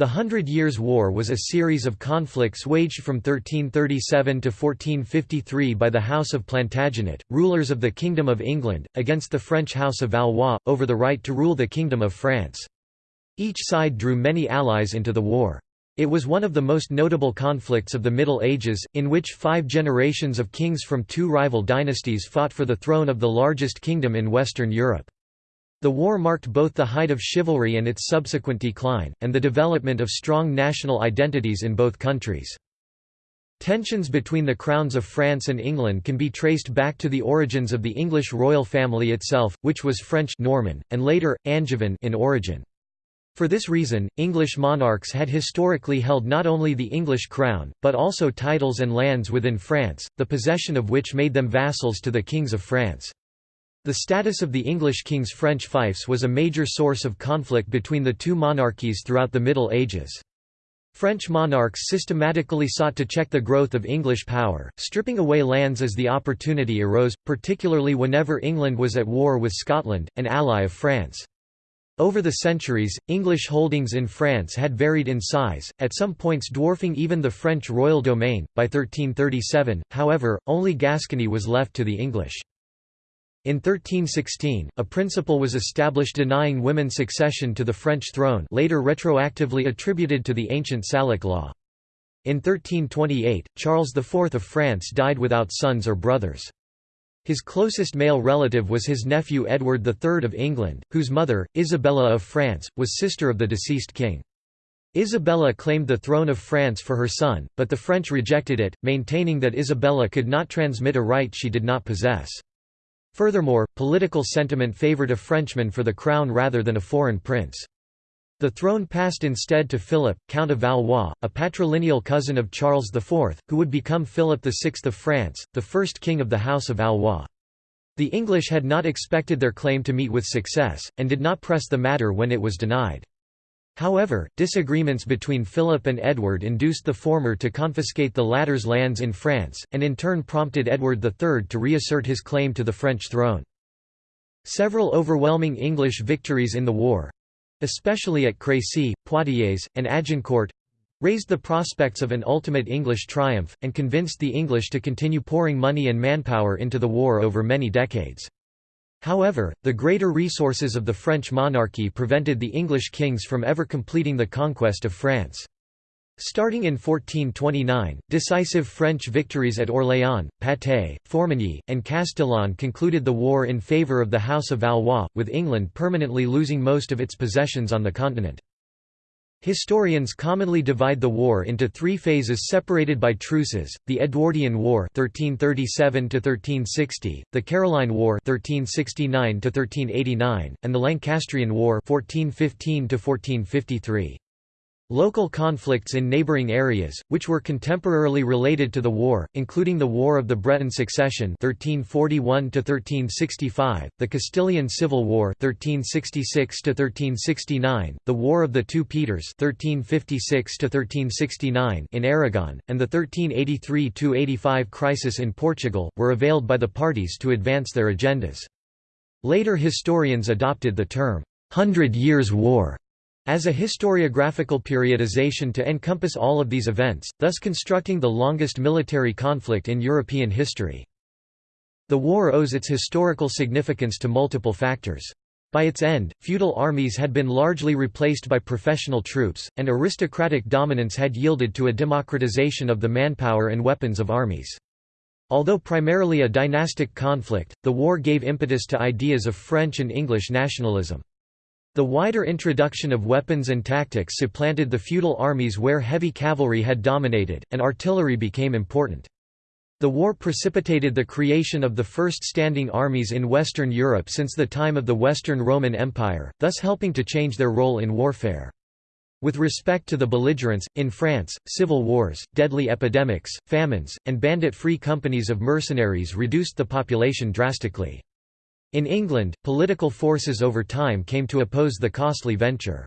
The Hundred Years' War was a series of conflicts waged from 1337 to 1453 by the House of Plantagenet, rulers of the Kingdom of England, against the French House of Valois, over the right to rule the Kingdom of France. Each side drew many allies into the war. It was one of the most notable conflicts of the Middle Ages, in which five generations of kings from two rival dynasties fought for the throne of the largest kingdom in Western Europe. The war marked both the height of chivalry and its subsequent decline, and the development of strong national identities in both countries. Tensions between the crowns of France and England can be traced back to the origins of the English royal family itself, which was French Norman, and later, Angevin in origin. For this reason, English monarchs had historically held not only the English crown, but also titles and lands within France, the possession of which made them vassals to the kings of France. The status of the English king's French fiefs was a major source of conflict between the two monarchies throughout the Middle Ages. French monarchs systematically sought to check the growth of English power, stripping away lands as the opportunity arose, particularly whenever England was at war with Scotland, an ally of France. Over the centuries, English holdings in France had varied in size, at some points dwarfing even the French royal domain. By 1337, however, only Gascony was left to the English. In 1316, a principle was established denying women succession to the French throne later retroactively attributed to the ancient Salic law. In 1328, Charles IV of France died without sons or brothers. His closest male relative was his nephew Edward III of England, whose mother, Isabella of France, was sister of the deceased king. Isabella claimed the throne of France for her son, but the French rejected it, maintaining that Isabella could not transmit a right she did not possess. Furthermore, political sentiment favoured a Frenchman for the crown rather than a foreign prince. The throne passed instead to Philip, Count of Valois, a patrilineal cousin of Charles IV, who would become Philip VI of France, the first king of the House of Valois. The English had not expected their claim to meet with success, and did not press the matter when it was denied. However, disagreements between Philip and Edward induced the former to confiscate the latter's lands in France, and in turn prompted Edward III to reassert his claim to the French throne. Several overwhelming English victories in the war—especially at Crécy, Poitiers, and Agincourt—raised the prospects of an ultimate English triumph, and convinced the English to continue pouring money and manpower into the war over many decades. However, the greater resources of the French monarchy prevented the English kings from ever completing the conquest of France. Starting in 1429, decisive French victories at Orléans, Patay, Formigny, and Castillon concluded the war in favour of the House of Valois, with England permanently losing most of its possessions on the continent. Historians commonly divide the war into three phases separated by truces, the Edwardian War 1337–1360, the Caroline War 1369–1389, and the Lancastrian War 1415 -1453. Local conflicts in neighbouring areas, which were contemporarily related to the war, including the War of the Breton Succession 1341 the Castilian Civil War 1366 the War of the Two Peters 1356 in Aragon, and the 1383–85 crisis in Portugal, were availed by the parties to advance their agendas. Later historians adopted the term, Hundred Years' War as a historiographical periodization to encompass all of these events, thus constructing the longest military conflict in European history. The war owes its historical significance to multiple factors. By its end, feudal armies had been largely replaced by professional troops, and aristocratic dominance had yielded to a democratization of the manpower and weapons of armies. Although primarily a dynastic conflict, the war gave impetus to ideas of French and English nationalism. The wider introduction of weapons and tactics supplanted the feudal armies where heavy cavalry had dominated, and artillery became important. The war precipitated the creation of the first standing armies in Western Europe since the time of the Western Roman Empire, thus helping to change their role in warfare. With respect to the belligerents, in France, civil wars, deadly epidemics, famines, and bandit-free companies of mercenaries reduced the population drastically. In England, political forces over time came to oppose the costly venture.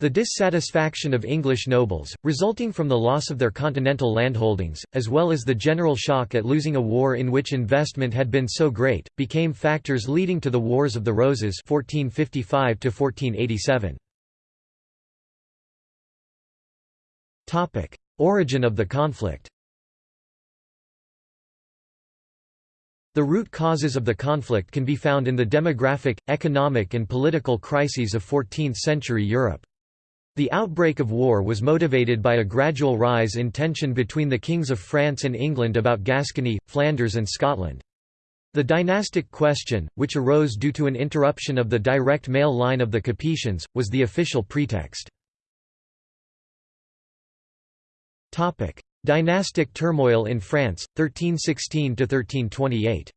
The dissatisfaction of English nobles, resulting from the loss of their continental landholdings, as well as the general shock at losing a war in which investment had been so great, became factors leading to the Wars of the Roses 1455 -1487. Origin of the conflict The root causes of the conflict can be found in the demographic, economic and political crises of 14th-century Europe. The outbreak of war was motivated by a gradual rise in tension between the kings of France and England about Gascony, Flanders and Scotland. The dynastic question, which arose due to an interruption of the direct male line of the Capetians, was the official pretext. Dynastic turmoil in France, 1316–1328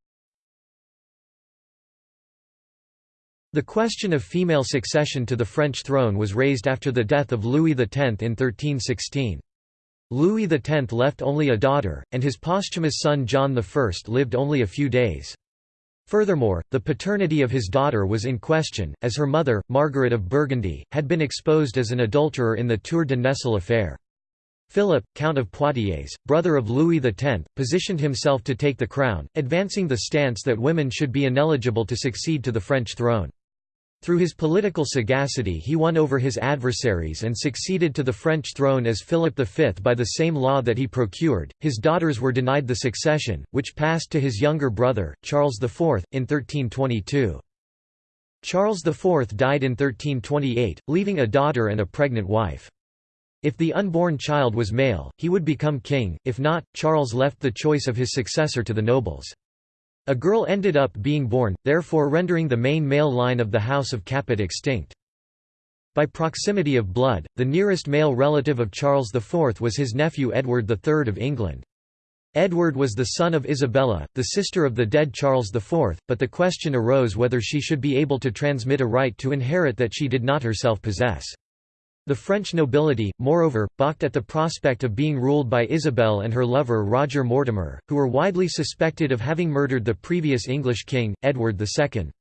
The question of female succession to the French throne was raised after the death of Louis X in 1316. Louis X left only a daughter, and his posthumous son John I lived only a few days. Furthermore, the paternity of his daughter was in question, as her mother, Margaret of Burgundy, had been exposed as an adulterer in the Tour de Nesle affair. Philip, Count of Poitiers, brother of Louis X, positioned himself to take the crown, advancing the stance that women should be ineligible to succeed to the French throne. Through his political sagacity he won over his adversaries and succeeded to the French throne as Philip V by the same law that he procured. His daughters were denied the succession, which passed to his younger brother, Charles IV, in 1322. Charles IV died in 1328, leaving a daughter and a pregnant wife. If the unborn child was male, he would become king, if not, Charles left the choice of his successor to the nobles. A girl ended up being born, therefore rendering the main male line of the House of Capet extinct. By proximity of blood, the nearest male relative of Charles IV was his nephew Edward III of England. Edward was the son of Isabella, the sister of the dead Charles IV, but the question arose whether she should be able to transmit a right to inherit that she did not herself possess. The French nobility, moreover, balked at the prospect of being ruled by Isabel and her lover Roger Mortimer, who were widely suspected of having murdered the previous English king, Edward II.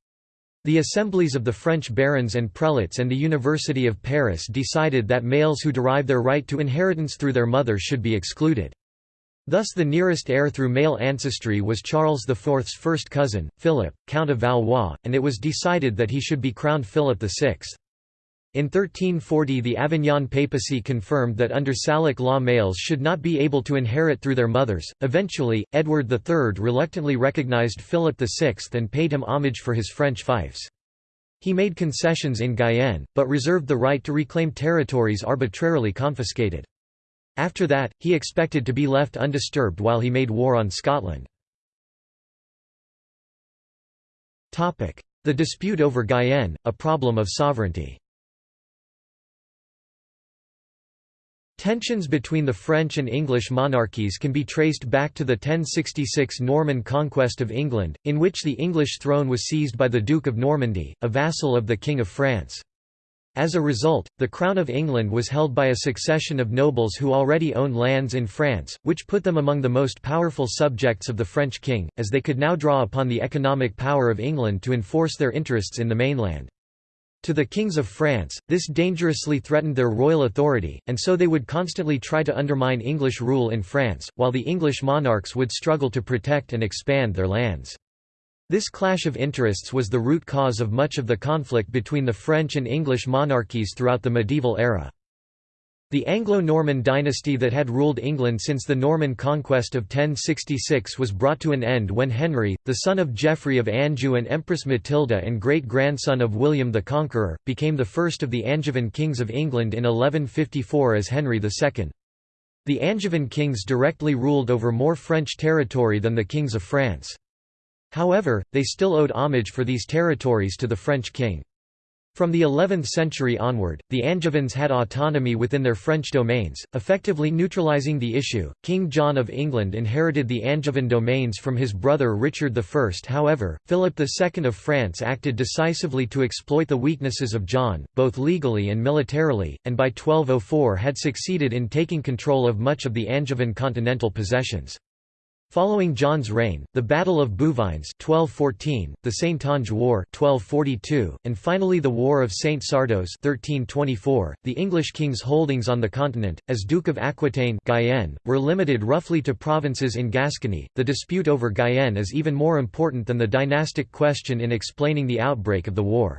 The assemblies of the French barons and prelates and the University of Paris decided that males who derive their right to inheritance through their mother should be excluded. Thus the nearest heir through male ancestry was Charles IV's first cousin, Philip, Count of Valois, and it was decided that he should be crowned Philip VI. In 1340 the Avignon papacy confirmed that under Salic law males should not be able to inherit through their mothers. Eventually, Edward III reluctantly recognized Philip VI and paid him homage for his French fiefs. He made concessions in Guyenne, but reserved the right to reclaim territories arbitrarily confiscated. After that, he expected to be left undisturbed while he made war on Scotland. The dispute over Guyenne, a problem of sovereignty Tensions between the French and English monarchies can be traced back to the 1066 Norman conquest of England, in which the English throne was seized by the Duke of Normandy, a vassal of the King of France. As a result, the Crown of England was held by a succession of nobles who already owned lands in France, which put them among the most powerful subjects of the French king, as they could now draw upon the economic power of England to enforce their interests in the mainland. To the kings of France, this dangerously threatened their royal authority, and so they would constantly try to undermine English rule in France, while the English monarchs would struggle to protect and expand their lands. This clash of interests was the root cause of much of the conflict between the French and English monarchies throughout the medieval era. The Anglo-Norman dynasty that had ruled England since the Norman conquest of 1066 was brought to an end when Henry, the son of Geoffrey of Anjou and Empress Matilda and great-grandson of William the Conqueror, became the first of the Angevin kings of England in 1154 as Henry II. The Angevin kings directly ruled over more French territory than the kings of France. However, they still owed homage for these territories to the French king. From the 11th century onward, the Angevins had autonomy within their French domains, effectively neutralizing the issue. King John of England inherited the Angevin domains from his brother Richard I. However, Philip II of France acted decisively to exploit the weaknesses of John, both legally and militarily, and by 1204 had succeeded in taking control of much of the Angevin continental possessions. Following John's reign, the Battle of Bouvines 1214, the Saintonge War 1242, and finally the War of Saint Sardos 1324, the English king's holdings on the continent, as Duke of Aquitaine Guyenne, were limited roughly to provinces in Gascony. The dispute over Guyenne is even more important than the dynastic question in explaining the outbreak of the war.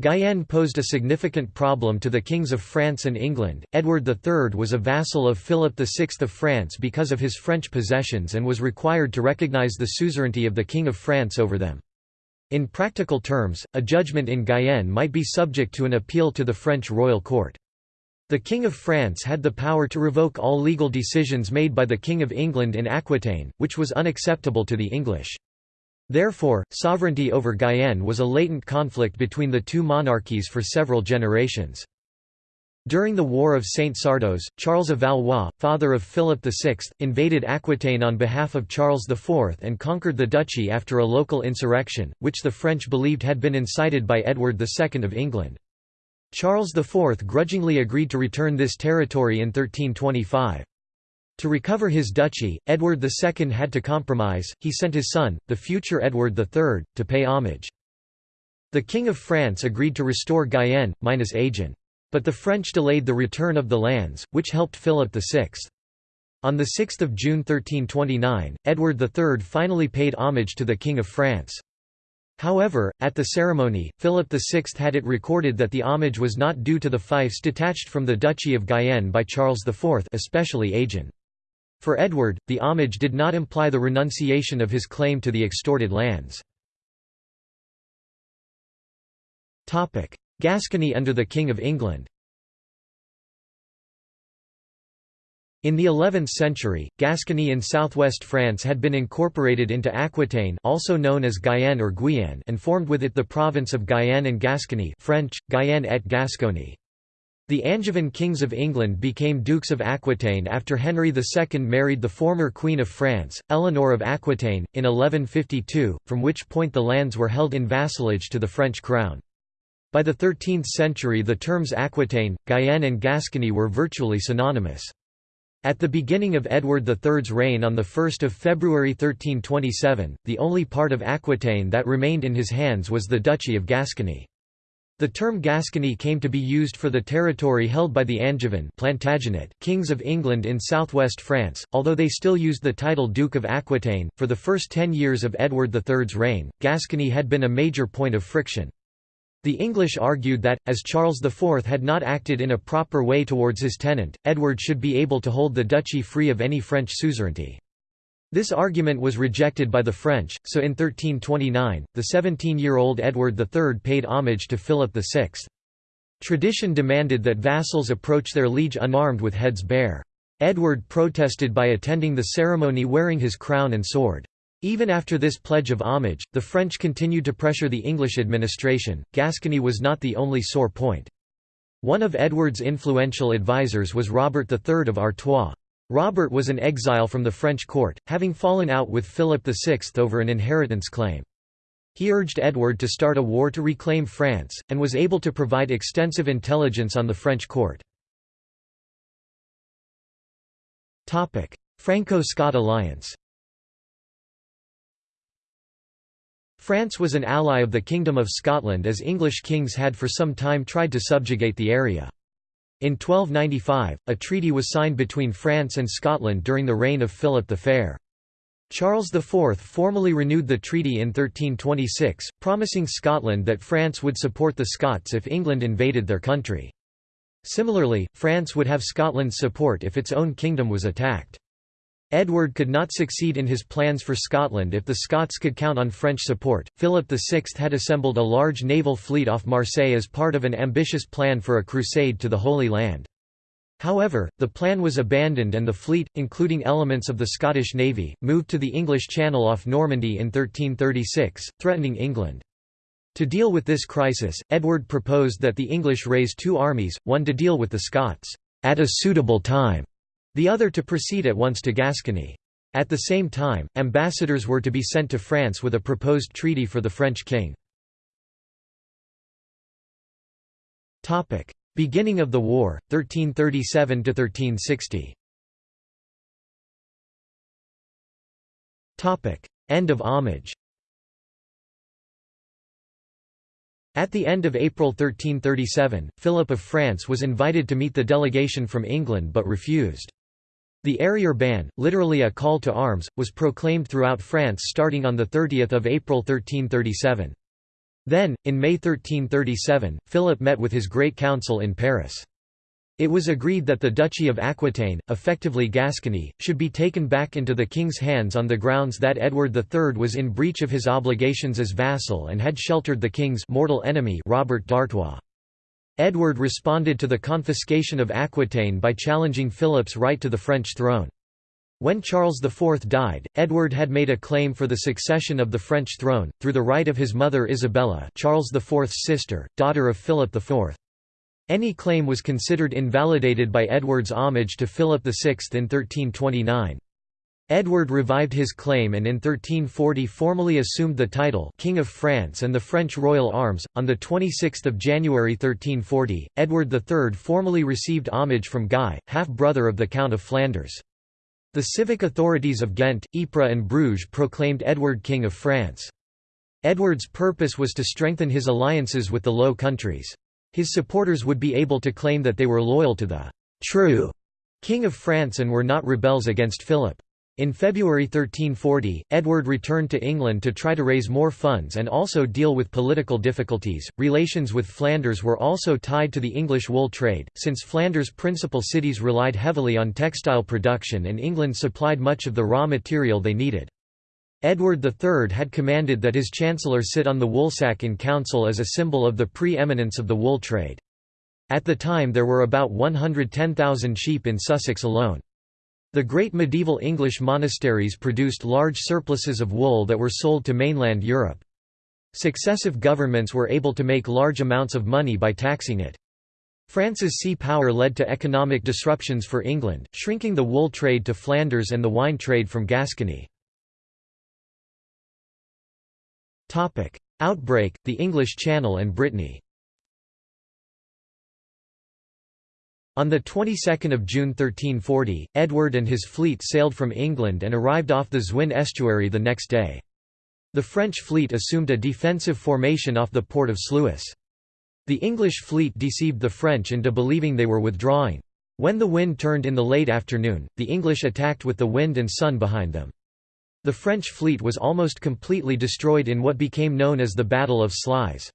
Guyenne posed a significant problem to the kings of France and England. Edward III was a vassal of Philip VI of France because of his French possessions and was required to recognize the suzerainty of the King of France over them. In practical terms, a judgment in Guyenne might be subject to an appeal to the French royal court. The King of France had the power to revoke all legal decisions made by the King of England in Aquitaine, which was unacceptable to the English. Therefore, sovereignty over Guyenne was a latent conflict between the two monarchies for several generations. During the War of Saint Sardos, Charles of Valois, father of Philip VI, invaded Aquitaine on behalf of Charles IV and conquered the duchy after a local insurrection, which the French believed had been incited by Edward II of England. Charles IV grudgingly agreed to return this territory in 1325. To recover his duchy, Edward II had to compromise, he sent his son, the future Edward III, to pay homage. The King of France agreed to restore Guyenne, minus Agen. But the French delayed the return of the lands, which helped Philip VI. On 6 June 1329, Edward III finally paid homage to the King of France. However, at the ceremony, Philip VI had it recorded that the homage was not due to the fiefs detached from the Duchy of Guyenne by Charles IV especially Agen. For Edward, the homage did not imply the renunciation of his claim to the extorted lands. Gascony under the King of England In the 11th century, Gascony in southwest France had been incorporated into Aquitaine also known as Guyenne or Guyenne and formed with it the province of Guyenne and Gascony French, Guyenne et Gascogne. The Angevin kings of England became Dukes of Aquitaine after Henry II married the former Queen of France, Eleanor of Aquitaine, in 1152, from which point the lands were held in vassalage to the French crown. By the 13th century the terms Aquitaine, Guyenne and Gascony were virtually synonymous. At the beginning of Edward III's reign on 1 February 1327, the only part of Aquitaine that remained in his hands was the Duchy of Gascony. The term Gascony came to be used for the territory held by the Angevin Plantagenet kings of England in southwest France, although they still used the title Duke of Aquitaine. For the first ten years of Edward III's reign, Gascony had been a major point of friction. The English argued that, as Charles IV had not acted in a proper way towards his tenant, Edward should be able to hold the duchy free of any French suzerainty. This argument was rejected by the French, so in 1329, the 17-year-old Edward III paid homage to Philip VI. Tradition demanded that vassals approach their liege unarmed with heads bare. Edward protested by attending the ceremony wearing his crown and sword. Even after this pledge of homage, the French continued to pressure the English administration. Gascony was not the only sore point. One of Edward's influential advisers was Robert III of Artois. Robert was an exile from the French court, having fallen out with Philip VI over an inheritance claim. He urged Edward to start a war to reclaim France, and was able to provide extensive intelligence on the French court. Franco-Scot alliance France was an ally of the Kingdom of Scotland as English kings had for some time tried to subjugate the area. In 1295, a treaty was signed between France and Scotland during the reign of Philip the Fair. Charles IV formally renewed the treaty in 1326, promising Scotland that France would support the Scots if England invaded their country. Similarly, France would have Scotland's support if its own kingdom was attacked. Edward could not succeed in his plans for Scotland if the Scots could count on French support. Philip VI had assembled a large naval fleet off Marseille as part of an ambitious plan for a crusade to the Holy Land. However, the plan was abandoned and the fleet, including elements of the Scottish Navy, moved to the English Channel off Normandy in 1336, threatening England. To deal with this crisis, Edward proposed that the English raise two armies, one to deal with the Scots, at a suitable time, the other to proceed at once to Gascony. At the same time, ambassadors were to be sent to France with a proposed treaty for the French king. Beginning of the war, 1337–1360 End of homage At the end of April 1337, Philip of France was invited to meet the delegation from England but refused. The arriere ban, literally a call to arms, was proclaimed throughout France starting on 30 April 1337. Then, in May 1337, Philip met with his Great Council in Paris. It was agreed that the Duchy of Aquitaine, effectively Gascony, should be taken back into the king's hands on the grounds that Edward III was in breach of his obligations as vassal and had sheltered the king's mortal enemy Robert d'Artois. Edward responded to the confiscation of Aquitaine by challenging Philip's right to the French throne. When Charles IV died, Edward had made a claim for the succession of the French throne, through the right of his mother Isabella Charles IV's sister, daughter of Philip IV. Any claim was considered invalidated by Edward's homage to Philip VI in 1329. Edward revived his claim and in 1340 formally assumed the title King of France and the French royal arms. On the 26th of January 1340, Edward III formally received homage from Guy, half-brother of the Count of Flanders. The civic authorities of Ghent, Ypres and Bruges proclaimed Edward King of France. Edward's purpose was to strengthen his alliances with the Low Countries. His supporters would be able to claim that they were loyal to the true King of France and were not rebels against Philip. In February 1340, Edward returned to England to try to raise more funds and also deal with political difficulties. Relations with Flanders were also tied to the English wool trade, since Flanders' principal cities relied heavily on textile production and England supplied much of the raw material they needed. Edward III had commanded that his chancellor sit on the woolsack in council as a symbol of the pre-eminence of the wool trade. At the time there were about 110,000 sheep in Sussex alone. The great medieval English monasteries produced large surpluses of wool that were sold to mainland Europe. Successive governments were able to make large amounts of money by taxing it. France's sea power led to economic disruptions for England, shrinking the wool trade to Flanders and the wine trade from Gascony. Outbreak, the English Channel and Brittany. On the 22nd of June 1340, Edward and his fleet sailed from England and arrived off the Zwin estuary the next day. The French fleet assumed a defensive formation off the port of Sluis. The English fleet deceived the French into believing they were withdrawing. When the wind turned in the late afternoon, the English attacked with the wind and sun behind them. The French fleet was almost completely destroyed in what became known as the Battle of Sluys.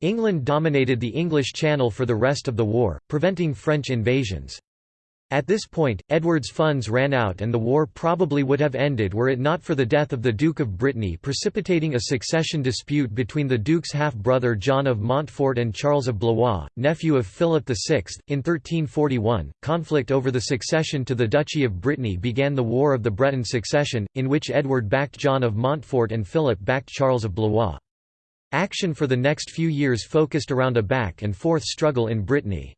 England dominated the English Channel for the rest of the war, preventing French invasions. At this point, Edward's funds ran out and the war probably would have ended were it not for the death of the Duke of Brittany precipitating a succession dispute between the Duke's half-brother John of Montfort and Charles of Blois, nephew of Philip VI. In 1341, conflict over the succession to the Duchy of Brittany began the War of the Breton Succession, in which Edward backed John of Montfort and Philip backed Charles of Blois. Action for the next few years focused around a back-and-forth struggle in Brittany.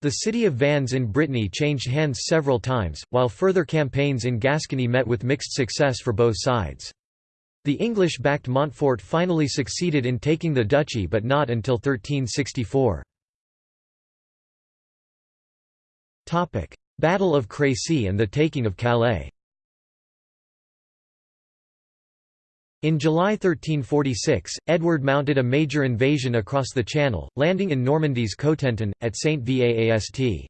The city of Vannes in Brittany changed hands several times, while further campaigns in Gascony met with mixed success for both sides. The English-backed Montfort finally succeeded in taking the duchy but not until 1364. Battle of Crécy and the taking of Calais In July 1346, Edward mounted a major invasion across the Channel, landing in Normandy's Cotentin, at St Vaast.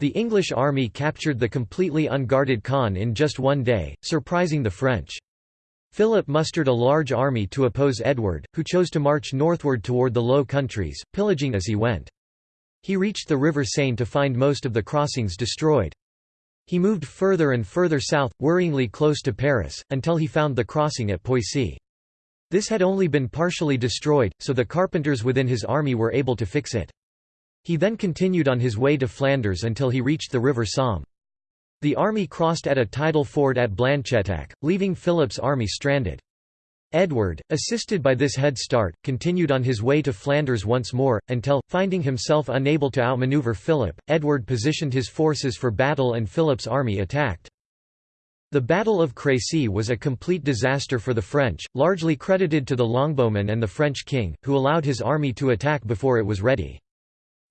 The English army captured the completely unguarded Caen in just one day, surprising the French. Philip mustered a large army to oppose Edward, who chose to march northward toward the Low Countries, pillaging as he went. He reached the River Seine to find most of the crossings destroyed. He moved further and further south, worryingly close to Paris, until he found the crossing at Poissy. This had only been partially destroyed, so the carpenters within his army were able to fix it. He then continued on his way to Flanders until he reached the river Somme. The army crossed at a tidal ford at Blanchetaque, leaving Philip's army stranded. Edward, assisted by this head start, continued on his way to Flanders once more, until, finding himself unable to outmaneuver Philip, Edward positioned his forces for battle and Philip's army attacked. The Battle of Crécy was a complete disaster for the French, largely credited to the longbowmen and the French king, who allowed his army to attack before it was ready.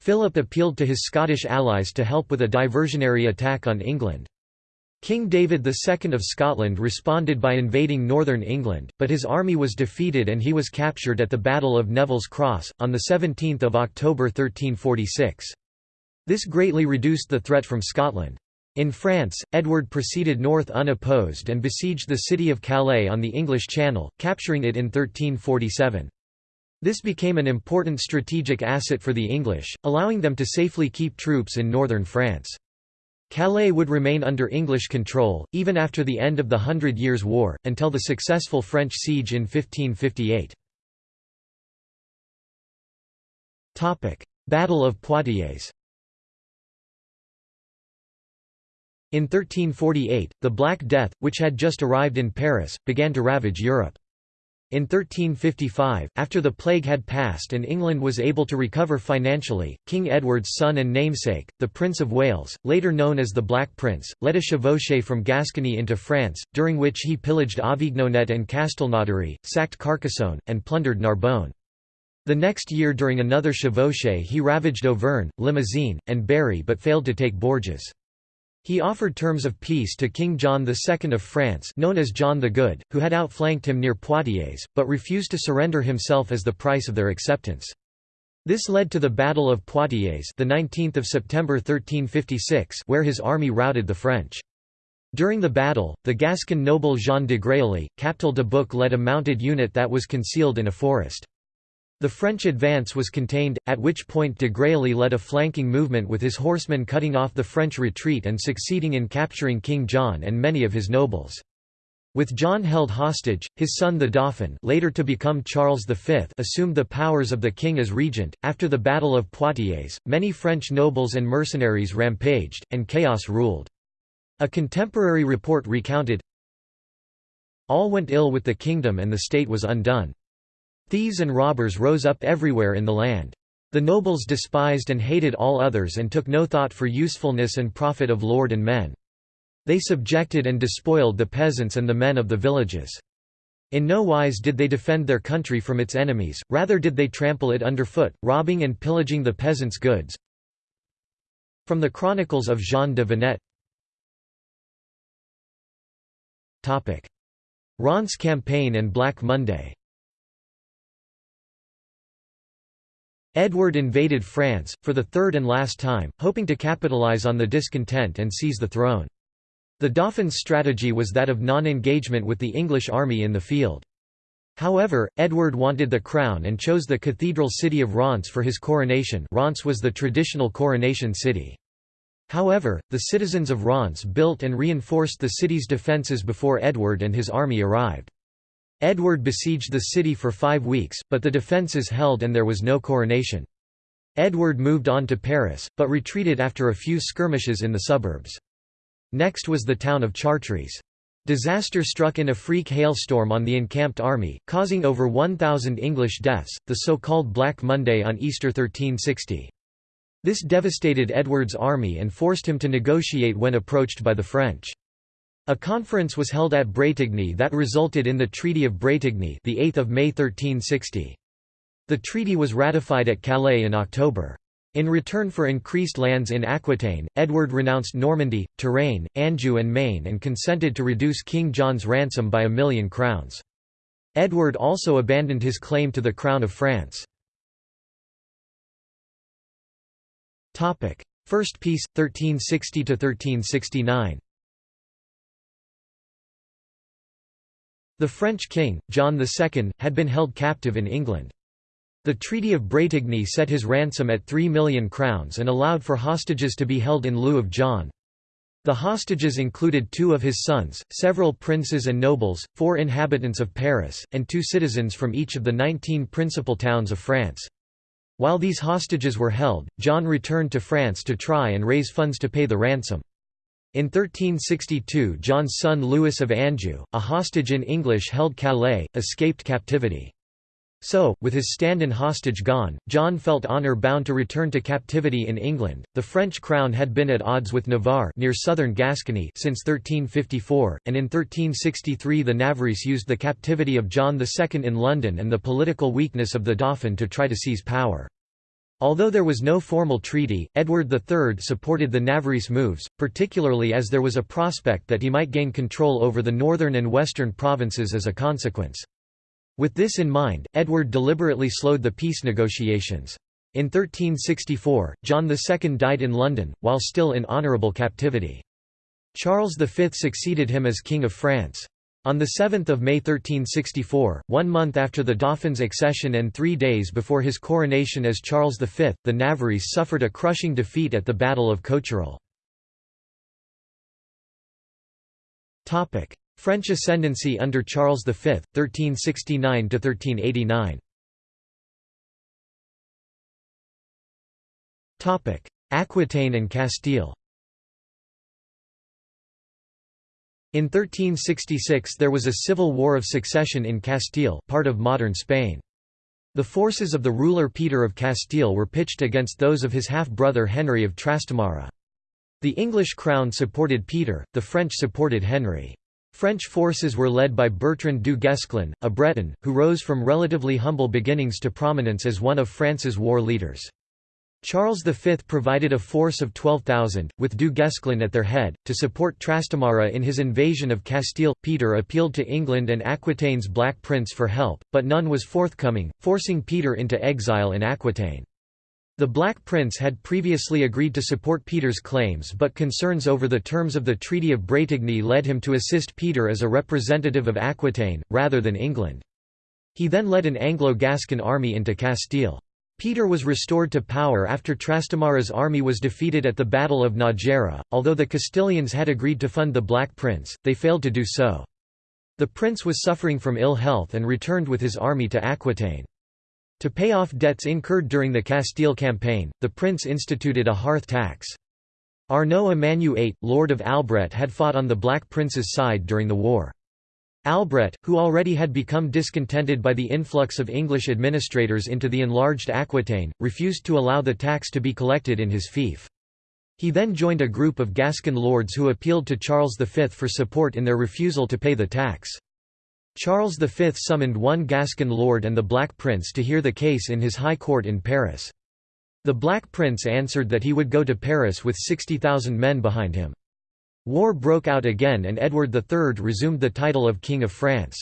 Philip appealed to his Scottish allies to help with a diversionary attack on England. King David II of Scotland responded by invading northern England, but his army was defeated and he was captured at the Battle of Neville's Cross, on 17 October 1346. This greatly reduced the threat from Scotland. In France, Edward proceeded north unopposed and besieged the city of Calais on the English Channel, capturing it in 1347. This became an important strategic asset for the English, allowing them to safely keep troops in northern France. Calais would remain under English control, even after the end of the Hundred Years' War, until the successful French siege in 1558. Battle of Poitiers In 1348, the Black Death, which had just arrived in Paris, began to ravage Europe. In 1355, after the plague had passed and England was able to recover financially, King Edward's son and namesake, the Prince of Wales, later known as the Black Prince, led a chevauchée from Gascony into France, during which he pillaged Avignonet and Castelnaudary, sacked Carcassonne, and plundered Narbonne. The next year during another chevauchée he ravaged Auvergne, Limousin, and Berry but failed to take Bourges. He offered terms of peace to King John II of France known as John the Good, who had outflanked him near Poitiers, but refused to surrender himself as the price of their acceptance. This led to the Battle of Poitiers the 19th of September 1356 where his army routed the French. During the battle, the Gascon noble Jean de Grailly, Captal de Buch led a mounted unit that was concealed in a forest. The French advance was contained, at which point de Grailly led a flanking movement with his horsemen cutting off the French retreat and succeeding in capturing King John and many of his nobles. With John held hostage, his son the Dauphin later to become Charles V assumed the powers of the king as regent. After the Battle of Poitiers, many French nobles and mercenaries rampaged, and chaos ruled. A contemporary report recounted, All went ill with the kingdom and the state was undone. Thieves and robbers rose up everywhere in the land. The nobles despised and hated all others and took no thought for usefulness and profit of lord and men. They subjected and despoiled the peasants and the men of the villages. In no wise did they defend their country from its enemies, rather did they trample it underfoot, robbing and pillaging the peasants' goods. From the Chronicles of Jean de Venette Reims campaign and Black Monday Edward invaded France, for the third and last time, hoping to capitalize on the discontent and seize the throne. The Dauphin's strategy was that of non-engagement with the English army in the field. However, Edward wanted the crown and chose the cathedral city of Reims for his coronation Reims was the traditional coronation city. However, the citizens of Reims built and reinforced the city's defences before Edward and his army arrived. Edward besieged the city for five weeks, but the defences held and there was no coronation. Edward moved on to Paris, but retreated after a few skirmishes in the suburbs. Next was the town of Chartres. Disaster struck in a freak hailstorm on the encamped army, causing over 1,000 English deaths, the so-called Black Monday on Easter 1360. This devastated Edward's army and forced him to negotiate when approached by the French. A conference was held at Bretigny that resulted in the Treaty of Bretigny, the 8th of May 1360. The treaty was ratified at Calais in October. In return for increased lands in Aquitaine, Edward renounced Normandy, Touraine, Anjou and Maine and consented to reduce King John's ransom by a million crowns. Edward also abandoned his claim to the crown of France. First Peace, 1360–1369 The French king, John II, had been held captive in England. The Treaty of Bretigny set his ransom at three million crowns and allowed for hostages to be held in lieu of John. The hostages included two of his sons, several princes and nobles, four inhabitants of Paris, and two citizens from each of the nineteen principal towns of France. While these hostages were held, John returned to France to try and raise funds to pay the ransom. In 1362 John's son Louis of Anjou, a hostage in English-held Calais, escaped captivity. So, with his stand-in hostage gone, John felt honour bound to return to captivity in England. The French crown had been at odds with Navarre near southern Gascony since 1354, and in 1363 the Navarrese used the captivity of John II in London and the political weakness of the Dauphin to try to seize power. Although there was no formal treaty, Edward III supported the Navarrese moves, particularly as there was a prospect that he might gain control over the northern and western provinces as a consequence. With this in mind, Edward deliberately slowed the peace negotiations. In 1364, John II died in London, while still in honourable captivity. Charles V succeeded him as King of France. On 7 May 1364, one month after the Dauphin's accession and three days before his coronation as Charles V, the Navarrese suffered a crushing defeat at the Battle of Cocherel. French ascendancy under Charles V, 1369–1389 Aquitaine and Castile In 1366 there was a civil war of succession in Castile part of modern Spain. The forces of the ruler Peter of Castile were pitched against those of his half-brother Henry of Trastamara. The English crown supported Peter, the French supported Henry. French forces were led by Bertrand du Guesclin, a Breton, who rose from relatively humble beginnings to prominence as one of France's war leaders. Charles V provided a force of 12,000, with du Guesclin at their head, to support Trastamara in his invasion of Castile. Peter appealed to England and Aquitaine's Black Prince for help, but none was forthcoming, forcing Peter into exile in Aquitaine. The Black Prince had previously agreed to support Peter's claims but concerns over the terms of the Treaty of Bretigny led him to assist Peter as a representative of Aquitaine, rather than England. He then led an Anglo-Gascon army into Castile. Peter was restored to power after Trastamara's army was defeated at the Battle of Nájera. Although the Castilians had agreed to fund the Black Prince, they failed to do so. The prince was suffering from ill health and returned with his army to Aquitaine. To pay off debts incurred during the Castile campaign, the prince instituted a hearth tax. Arnaud Amanieu VIII, Lord of Albret had fought on the Black Prince's side during the war. Albret, who already had become discontented by the influx of English administrators into the enlarged Aquitaine, refused to allow the tax to be collected in his fief. He then joined a group of Gascon lords who appealed to Charles V for support in their refusal to pay the tax. Charles V summoned one Gascon lord and the Black Prince to hear the case in his high court in Paris. The Black Prince answered that he would go to Paris with 60,000 men behind him. War broke out again and Edward III resumed the title of King of France.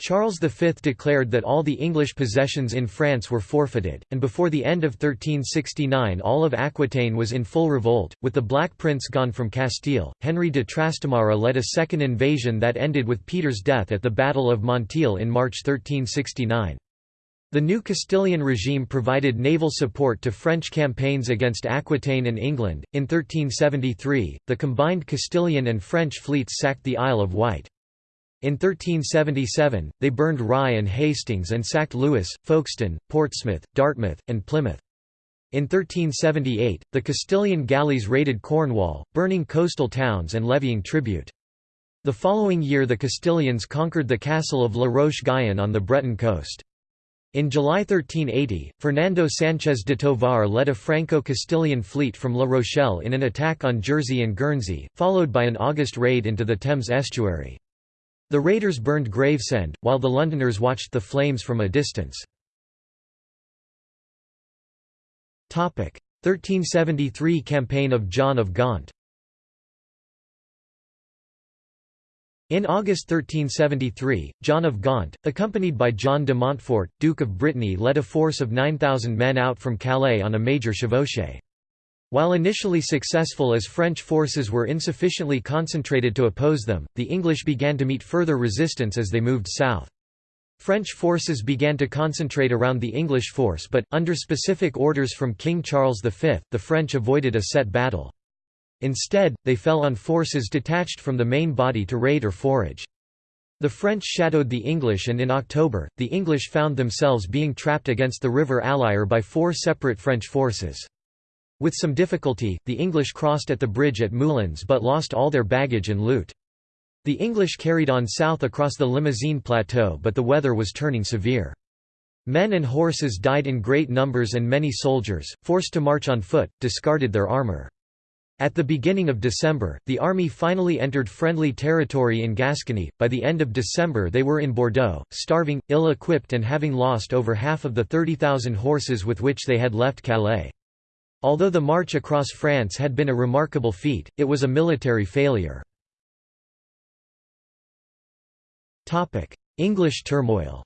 Charles V declared that all the English possessions in France were forfeited, and before the end of 1369 all of Aquitaine was in full revolt. With the Black Prince gone from Castile, Henry de Trastamara led a second invasion that ended with Peter's death at the Battle of Montiel in March 1369. The new Castilian regime provided naval support to French campaigns against Aquitaine and England. In 1373, the combined Castilian and French fleets sacked the Isle of Wight. In 1377, they burned Rye and Hastings and sacked Lewes, Folkestone, Portsmouth, Dartmouth, and Plymouth. In 1378, the Castilian galleys raided Cornwall, burning coastal towns and levying tribute. The following year the Castilians conquered the castle of La Roche-Guyon on the Breton coast. In July 1380, Fernando Sánchez de Tovar led a Franco-Castilian fleet from La Rochelle in an attack on Jersey and Guernsey, followed by an August raid into the Thames estuary. The raiders burned Gravesend, while the Londoners watched the flames from a distance. 1373 Campaign of John of Gaunt In August 1373, John of Gaunt, accompanied by John de Montfort, Duke of Brittany led a force of 9,000 men out from Calais on a major chevauchée. While initially successful as French forces were insufficiently concentrated to oppose them, the English began to meet further resistance as they moved south. French forces began to concentrate around the English force but, under specific orders from King Charles V, the French avoided a set battle. Instead, they fell on forces detached from the main body to raid or forage. The French shadowed the English and in October, the English found themselves being trapped against the river Allier by four separate French forces. With some difficulty, the English crossed at the bridge at Moulins but lost all their baggage and loot. The English carried on south across the Limousin plateau but the weather was turning severe. Men and horses died in great numbers and many soldiers, forced to march on foot, discarded their armour. At the beginning of December, the army finally entered friendly territory in Gascony. By the end of December, they were in Bordeaux, starving, ill equipped, and having lost over half of the 30,000 horses with which they had left Calais. Although the march across France had been a remarkable feat, it was a military failure. English turmoil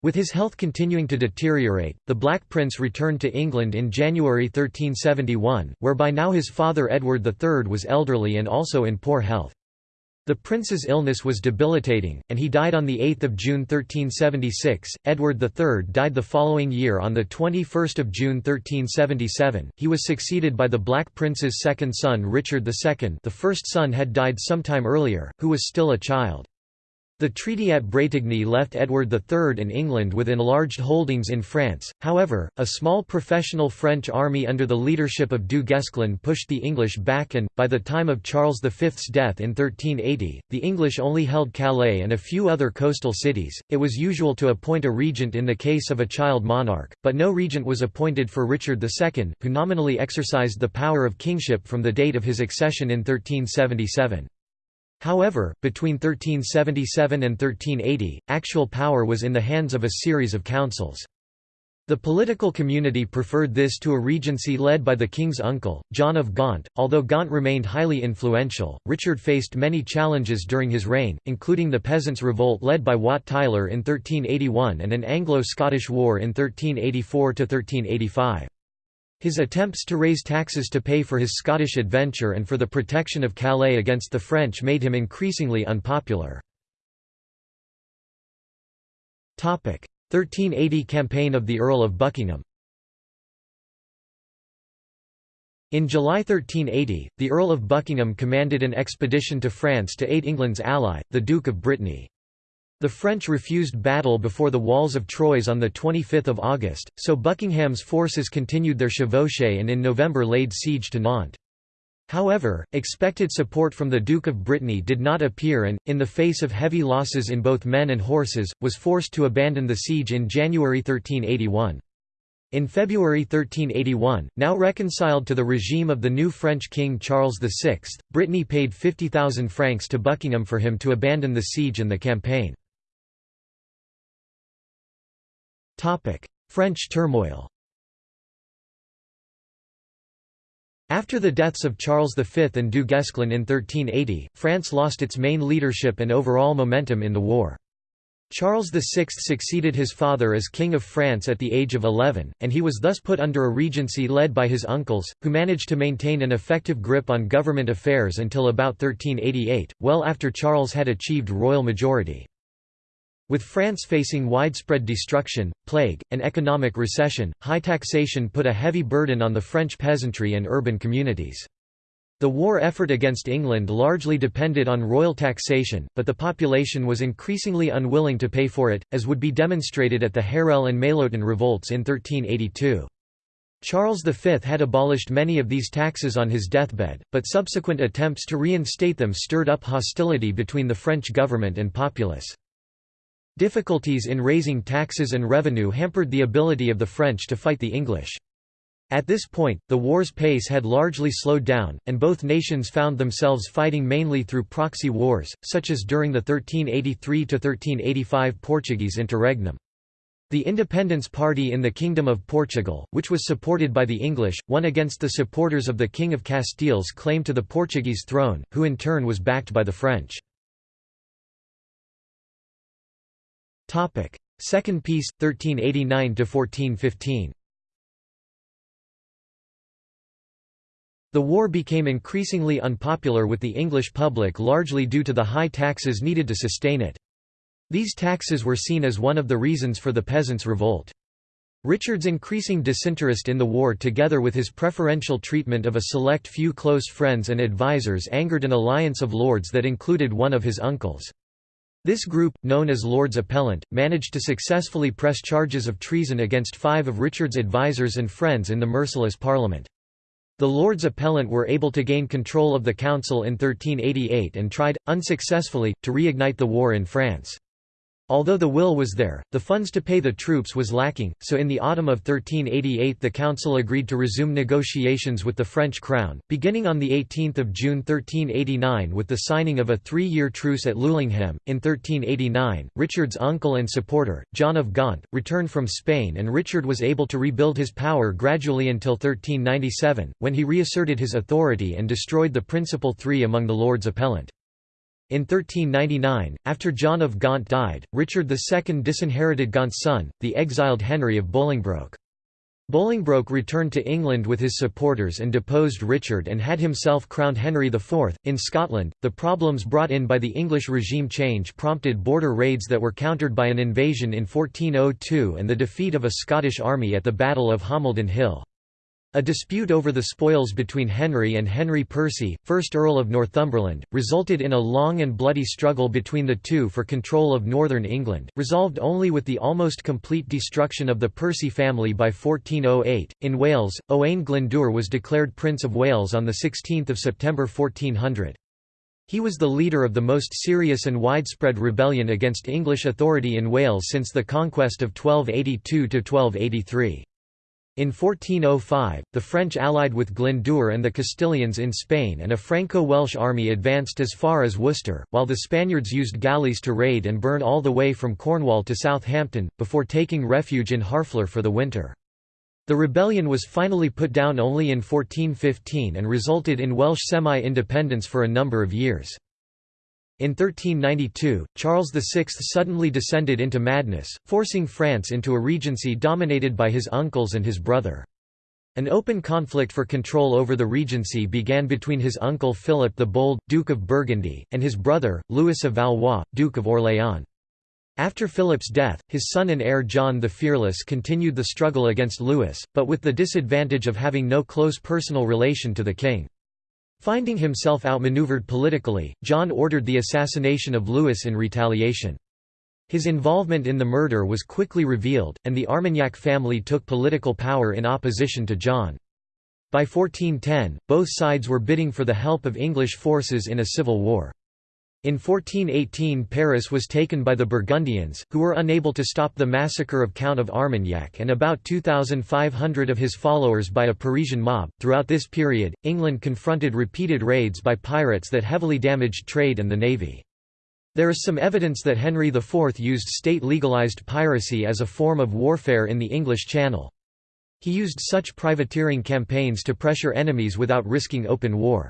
With his health continuing to deteriorate, the Black Prince returned to England in January 1371, where by now his father Edward III was elderly and also in poor health. The prince's illness was debilitating, and he died on 8 June 1376. Edward III died the following year on 21 June 1377. He was succeeded by the Black Prince's second son Richard II the first son had died sometime earlier, who was still a child. The treaty at Bretigny left Edward III in England with enlarged holdings in France, however, a small professional French army under the leadership of Du Guesclin pushed the English back and, by the time of Charles V's death in 1380, the English only held Calais and a few other coastal cities. It was usual to appoint a regent in the case of a child monarch, but no regent was appointed for Richard II, who nominally exercised the power of kingship from the date of his accession in 1377. However, between 1377 and 1380, actual power was in the hands of a series of councils. The political community preferred this to a regency led by the king's uncle, John of Gaunt. Although Gaunt remained highly influential, Richard faced many challenges during his reign, including the Peasants' Revolt led by Wat Tyler in 1381 and an Anglo-Scottish War in 1384–1385. His attempts to raise taxes to pay for his Scottish adventure and for the protection of Calais against the French made him increasingly unpopular. 1380 Campaign of the Earl of Buckingham In July 1380, the Earl of Buckingham commanded an expedition to France to aid England's ally, the Duke of Brittany. The French refused battle before the walls of Troyes on 25 August, so Buckingham's forces continued their chevauchée and in November laid siege to Nantes. However, expected support from the Duke of Brittany did not appear and, in the face of heavy losses in both men and horses, was forced to abandon the siege in January 1381. In February 1381, now reconciled to the regime of the new French king Charles VI, Brittany paid 50,000 francs to Buckingham for him to abandon the siege and the campaign. French turmoil After the deaths of Charles V and Du Guesclin in 1380, France lost its main leadership and overall momentum in the war. Charles VI succeeded his father as King of France at the age of 11, and he was thus put under a regency led by his uncles, who managed to maintain an effective grip on government affairs until about 1388, well after Charles had achieved royal majority. With France facing widespread destruction, plague, and economic recession, high taxation put a heavy burden on the French peasantry and urban communities. The war effort against England largely depended on royal taxation, but the population was increasingly unwilling to pay for it, as would be demonstrated at the Harelle and Maillotin revolts in 1382. Charles V had abolished many of these taxes on his deathbed, but subsequent attempts to reinstate them stirred up hostility between the French government and populace. Difficulties in raising taxes and revenue hampered the ability of the French to fight the English. At this point, the war's pace had largely slowed down, and both nations found themselves fighting mainly through proxy wars, such as during the 1383–1385 Portuguese interregnum. The Independence Party in the Kingdom of Portugal, which was supported by the English, won against the supporters of the King of Castile's claim to the Portuguese throne, who in turn was backed by the French. Topic: Second Peace 1389 to 1415. The war became increasingly unpopular with the English public largely due to the high taxes needed to sustain it. These taxes were seen as one of the reasons for the Peasants' Revolt. Richard's increasing disinterest in the war together with his preferential treatment of a select few close friends and advisers angered an alliance of lords that included one of his uncles. This group, known as Lords Appellant, managed to successfully press charges of treason against five of Richard's advisers and friends in the merciless Parliament. The Lords Appellant were able to gain control of the council in 1388 and tried, unsuccessfully, to reignite the war in France. Although the will was there, the funds to pay the troops was lacking, so in the autumn of 1388 the council agreed to resume negotiations with the French crown, beginning on 18 June 1389 with the signing of a three-year truce at Leulinghem. In 1389, Richard's uncle and supporter, John of Gaunt, returned from Spain and Richard was able to rebuild his power gradually until 1397, when he reasserted his authority and destroyed the principal three among the Lords Appellant. In 1399, after John of Gaunt died, Richard II disinherited Gaunt's son, the exiled Henry of Bolingbroke. Bolingbroke returned to England with his supporters and deposed Richard and had himself crowned Henry IV. In Scotland, the problems brought in by the English regime change prompted border raids that were countered by an invasion in 1402 and the defeat of a Scottish army at the Battle of Homildon Hill. A dispute over the spoils between Henry and Henry Percy, 1st Earl of Northumberland, resulted in a long and bloody struggle between the two for control of northern England, resolved only with the almost complete destruction of the Percy family by 1408. In Wales, Owain Glyndŵr was declared Prince of Wales on 16 September 1400. He was the leader of the most serious and widespread rebellion against English authority in Wales since the conquest of 1282–1283. In 1405, the French allied with Glyndŵr and the Castilians in Spain and a Franco-Welsh army advanced as far as Worcester, while the Spaniards used galleys to raid and burn all the way from Cornwall to Southampton, before taking refuge in Harfleur for the winter. The rebellion was finally put down only in 1415 and resulted in Welsh semi-independence for a number of years. In 1392, Charles VI suddenly descended into madness, forcing France into a regency dominated by his uncles and his brother. An open conflict for control over the regency began between his uncle Philip the Bold, Duke of Burgundy, and his brother, Louis of Valois, Duke of Orléans. After Philip's death, his son and heir John the Fearless continued the struggle against Louis, but with the disadvantage of having no close personal relation to the king. Finding himself outmaneuvered politically, John ordered the assassination of Louis in retaliation. His involvement in the murder was quickly revealed, and the Armagnac family took political power in opposition to John. By 1410, both sides were bidding for the help of English forces in a civil war. In 1418 Paris was taken by the Burgundians, who were unable to stop the massacre of Count of Armagnac and about 2,500 of his followers by a Parisian mob. Throughout this period, England confronted repeated raids by pirates that heavily damaged trade and the navy. There is some evidence that Henry IV used state-legalized piracy as a form of warfare in the English Channel. He used such privateering campaigns to pressure enemies without risking open war.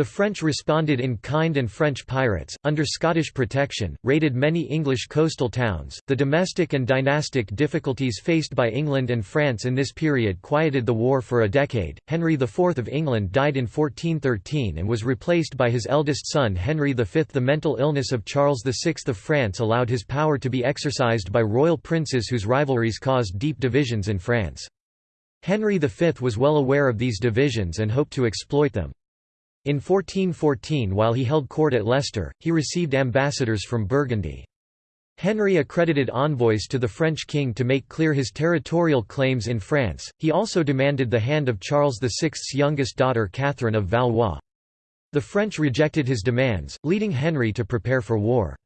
The French responded in kind and French pirates, under Scottish protection, raided many English coastal towns. The domestic and dynastic difficulties faced by England and France in this period quieted the war for a decade. Henry IV of England died in 1413 and was replaced by his eldest son Henry V. The mental illness of Charles VI of France allowed his power to be exercised by royal princes whose rivalries caused deep divisions in France. Henry V was well aware of these divisions and hoped to exploit them. In 1414 while he held court at Leicester, he received ambassadors from Burgundy. Henry accredited envoys to the French king to make clear his territorial claims in France, he also demanded the hand of Charles VI's youngest daughter Catherine of Valois. The French rejected his demands, leading Henry to prepare for war.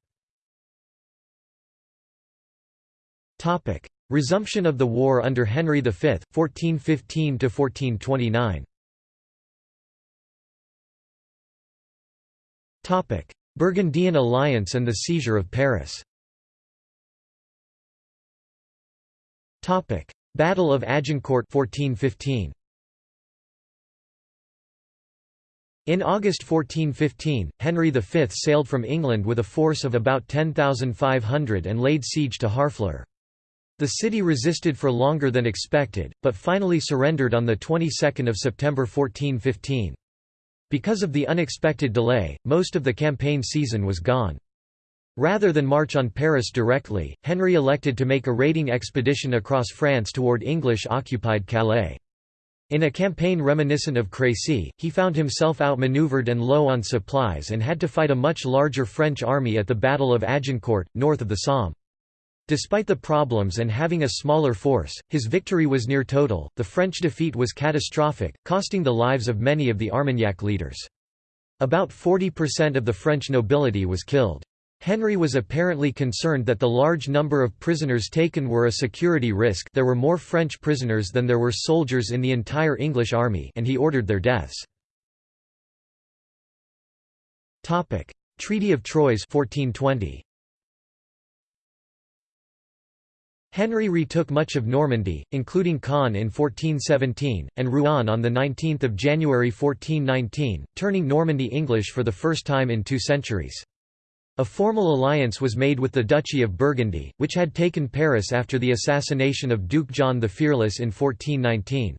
Resumption of the war under Henry V, 1415–1429 Burgundian alliance and the seizure of Paris Battle of Agincourt 1415. In August 1415, Henry V sailed from England with a force of about 10,500 and laid siege to Harfleur. The city resisted for longer than expected, but finally surrendered on the 22nd of September 1415. Because of the unexpected delay, most of the campaign season was gone. Rather than march on Paris directly, Henry elected to make a raiding expedition across France toward English-occupied Calais. In a campaign reminiscent of Crécy, he found himself outmaneuvered and low on supplies and had to fight a much larger French army at the Battle of Agincourt, north of the Somme. Despite the problems and having a smaller force, his victory was near total. The French defeat was catastrophic, costing the lives of many of the Armagnac leaders. About 40% of the French nobility was killed. Henry was apparently concerned that the large number of prisoners taken were a security risk there were more French prisoners than there were soldiers in the entire English army and he ordered their deaths. Treaty of Troyes 1420. Henry retook much of Normandy, including Caen in 1417, and Rouen on 19 January 1419, turning Normandy English for the first time in two centuries. A formal alliance was made with the Duchy of Burgundy, which had taken Paris after the assassination of Duke John the Fearless in 1419.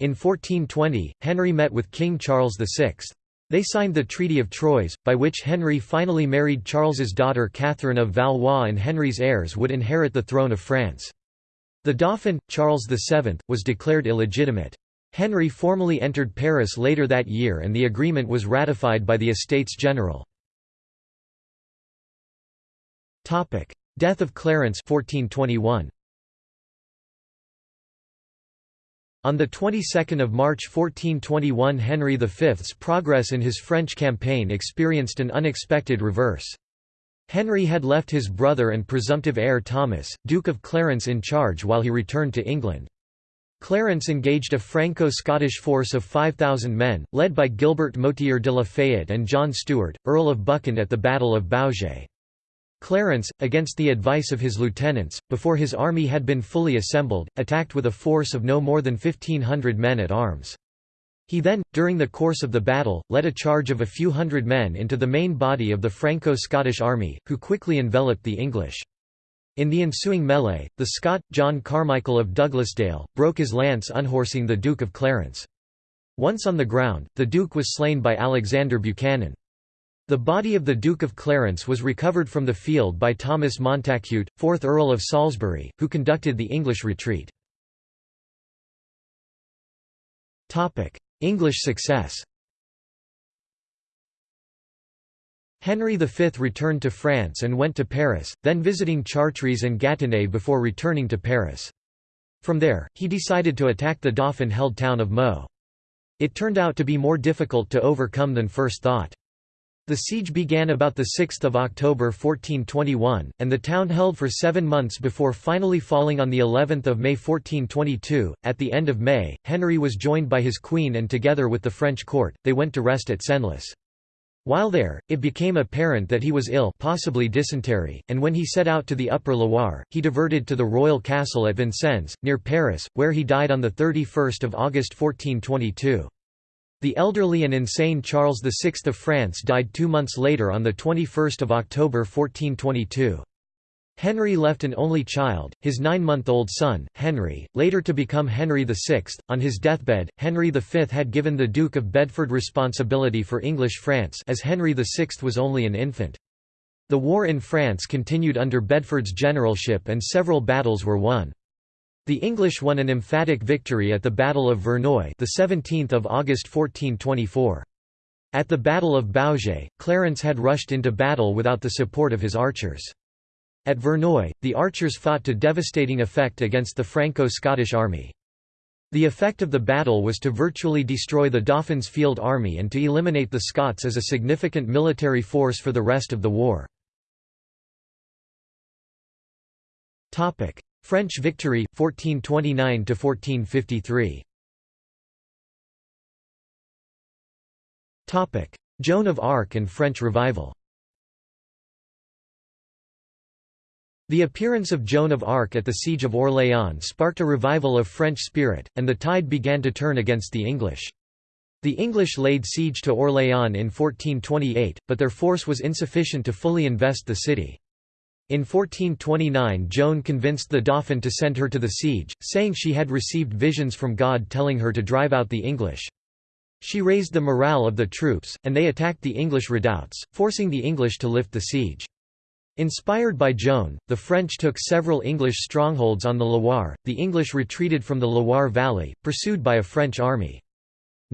In 1420, Henry met with King Charles VI. They signed the Treaty of Troyes, by which Henry finally married Charles's daughter Catherine of Valois and Henry's heirs would inherit the throne of France. The Dauphin, Charles VII, was declared illegitimate. Henry formally entered Paris later that year and the agreement was ratified by the Estates General. Death of Clarence 1421. On the 22nd of March 1421 Henry V's progress in his French campaign experienced an unexpected reverse. Henry had left his brother and presumptive heir Thomas, Duke of Clarence in charge while he returned to England. Clarence engaged a Franco-Scottish force of 5,000 men, led by Gilbert Motier de la Fayette and John Stewart, Earl of Buchan at the Battle of Baugé. Clarence, against the advice of his lieutenants, before his army had been fully assembled, attacked with a force of no more than 1,500 men at arms. He then, during the course of the battle, led a charge of a few hundred men into the main body of the Franco-Scottish army, who quickly enveloped the English. In the ensuing melee, the Scot, John Carmichael of Douglasdale, broke his lance unhorsing the Duke of Clarence. Once on the ground, the Duke was slain by Alexander Buchanan. The body of the Duke of Clarence was recovered from the field by Thomas Montacute, 4th Earl of Salisbury, who conducted the English retreat. English success Henry V returned to France and went to Paris, then visiting Chartres and Gâtinais before returning to Paris. From there, he decided to attack the Dauphin-held town of Meaux. It turned out to be more difficult to overcome than first thought. The siege began about 6 October 1421, and the town held for seven months before finally falling on of May 1422. At the end of May, Henry was joined by his queen and together with the French court, they went to rest at Senlis. While there, it became apparent that he was ill possibly dysentery, and when he set out to the Upper Loire, he diverted to the royal castle at Vincennes, near Paris, where he died on 31 August 1422. The elderly and insane Charles VI of France died two months later on 21 October 1422. Henry left an only child, his nine-month-old son, Henry, later to become Henry VI. On his deathbed, Henry V had given the Duke of Bedford responsibility for English France as Henry VI was only an infant. The war in France continued under Bedford's generalship and several battles were won. The English won an emphatic victory at the Battle of Verneuil, the 17th of August 1424. At the Battle of Baugé, Clarence had rushed into battle without the support of his archers. At Verneuil, the archers fought to devastating effect against the Franco-Scottish army. The effect of the battle was to virtually destroy the Dauphin's field army and to eliminate the Scots as a significant military force for the rest of the war. French victory 1429 to 1453 Topic Joan of Arc and French revival The appearance of Joan of Arc at the Siege of Orléans sparked a revival of French spirit, and the tide began to turn against the English. The English laid siege to Orléans in 1428, but their force was insufficient to fully invest the city. In 1429 Joan convinced the Dauphin to send her to the siege, saying she had received visions from God telling her to drive out the English. She raised the morale of the troops, and they attacked the English redoubts, forcing the English to lift the siege. Inspired by Joan, the French took several English strongholds on the Loire, the English retreated from the Loire valley, pursued by a French army.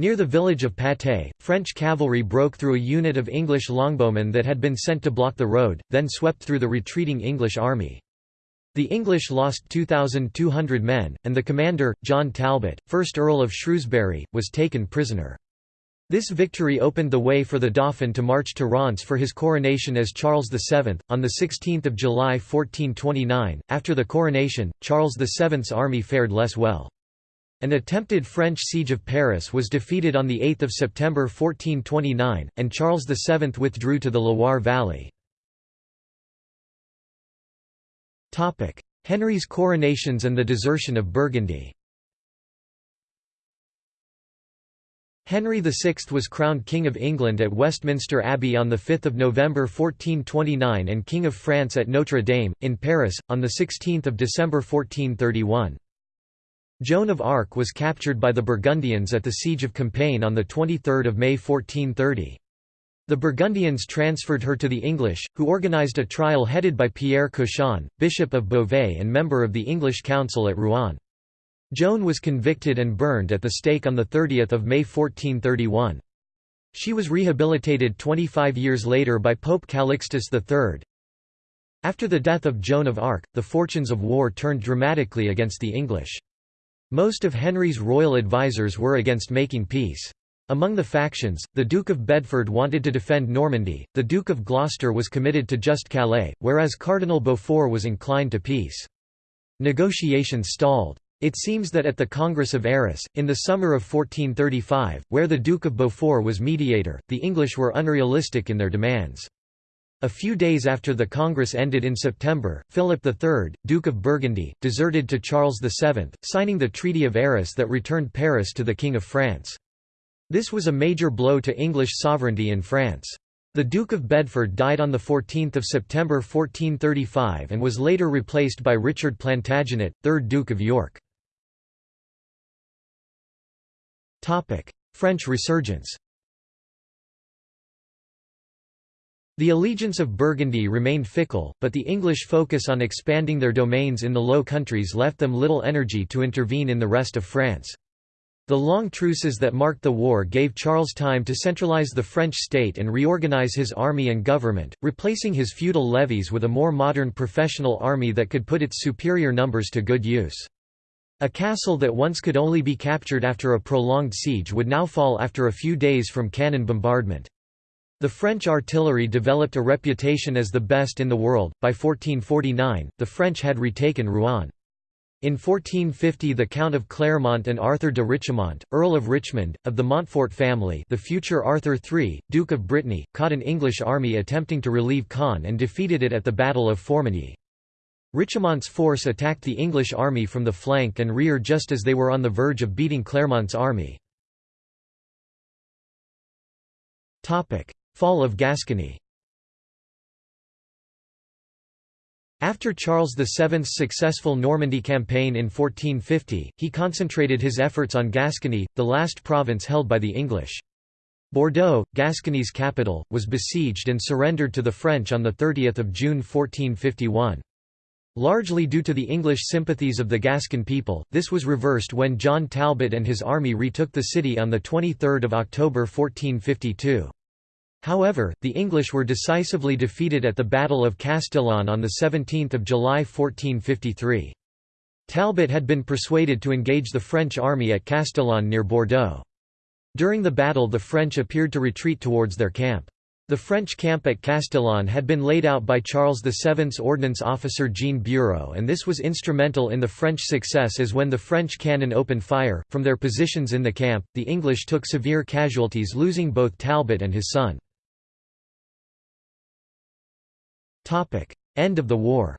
Near the village of Patay, French cavalry broke through a unit of English longbowmen that had been sent to block the road, then swept through the retreating English army. The English lost 2,200 men, and the commander, John Talbot, 1st Earl of Shrewsbury, was taken prisoner. This victory opened the way for the Dauphin to march to Reims for his coronation as Charles VII. On 16 July 1429, after the coronation, Charles VII's army fared less well. An attempted French siege of Paris was defeated on 8 September 1429, and Charles VII withdrew to the Loire Valley. Henry's coronations and the desertion of Burgundy Henry VI was crowned King of England at Westminster Abbey on 5 November 1429 and King of France at Notre Dame, in Paris, on 16 December 1431. Joan of Arc was captured by the Burgundians at the Siege of Compiègne on 23 May 1430. The Burgundians transferred her to the English, who organised a trial headed by Pierre Cauchon, Bishop of Beauvais and member of the English Council at Rouen. Joan was convicted and burned at the stake on 30 May 1431. She was rehabilitated 25 years later by Pope Calixtus III. After the death of Joan of Arc, the fortunes of war turned dramatically against the English. Most of Henry's royal advisers were against making peace. Among the factions, the Duke of Bedford wanted to defend Normandy, the Duke of Gloucester was committed to just Calais, whereas Cardinal Beaufort was inclined to peace. Negotiations stalled. It seems that at the Congress of Arras, in the summer of 1435, where the Duke of Beaufort was mediator, the English were unrealistic in their demands. A few days after the Congress ended in September, Philip III, Duke of Burgundy, deserted to Charles VII, signing the Treaty of Arras that returned Paris to the King of France. This was a major blow to English sovereignty in France. The Duke of Bedford died on 14 September 1435 and was later replaced by Richard Plantagenet, 3rd Duke of York. French resurgence The allegiance of Burgundy remained fickle, but the English focus on expanding their domains in the Low Countries left them little energy to intervene in the rest of France. The long truces that marked the war gave Charles time to centralize the French state and reorganize his army and government, replacing his feudal levies with a more modern professional army that could put its superior numbers to good use. A castle that once could only be captured after a prolonged siege would now fall after a few days from cannon bombardment. The French artillery developed a reputation as the best in the world. By 1449, the French had retaken Rouen. In 1450 the Count of Clermont and Arthur de Richemont, Earl of Richmond, of the Montfort family the future Arthur III, Duke of Brittany, caught an English army attempting to relieve Caen and defeated it at the Battle of Formigny. Richemont's force attacked the English army from the flank and rear just as they were on the verge of beating Clermont's army. Fall of Gascony After Charles VII's successful Normandy campaign in 1450, he concentrated his efforts on Gascony, the last province held by the English. Bordeaux, Gascony's capital, was besieged and surrendered to the French on 30 June 1451. Largely due to the English sympathies of the Gascon people, this was reversed when John Talbot and his army retook the city on 23 October 1452. However, the English were decisively defeated at the Battle of Castillon on 17 July 1453. Talbot had been persuaded to engage the French army at Castillon near Bordeaux. During the battle the French appeared to retreat towards their camp. The French camp at Castillon had been laid out by Charles VII's ordnance officer Jean Bureau and this was instrumental in the French success as when the French cannon opened fire, from their positions in the camp, the English took severe casualties losing both Talbot and his son. End of the war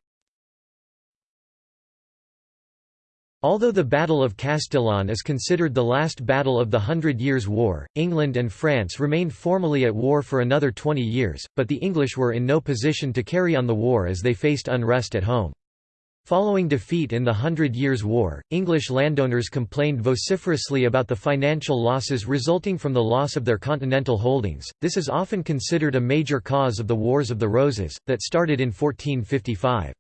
Although the Battle of Castillon is considered the last battle of the Hundred Years' War, England and France remained formally at war for another 20 years, but the English were in no position to carry on the war as they faced unrest at home. Following defeat in the Hundred Years' War, English landowners complained vociferously about the financial losses resulting from the loss of their continental holdings. This is often considered a major cause of the Wars of the Roses, that started in 1455.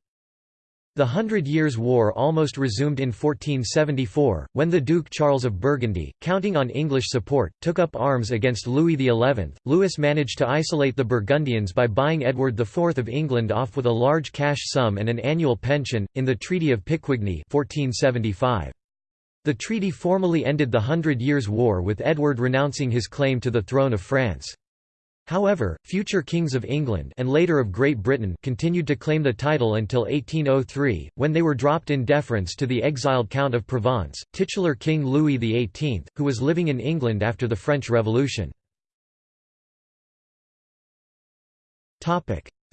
The Hundred Years' War almost resumed in 1474, when the Duke Charles of Burgundy, counting on English support, took up arms against Louis XI. Louis managed to isolate the Burgundians by buying Edward IV of England off with a large cash sum and an annual pension, in the Treaty of Picquigny 1475. The treaty formally ended the Hundred Years' War with Edward renouncing his claim to the throne of France. However, future kings of England and later of Great Britain continued to claim the title until 1803, when they were dropped in deference to the exiled Count of Provence, titular King Louis XVIII, who was living in England after the French Revolution.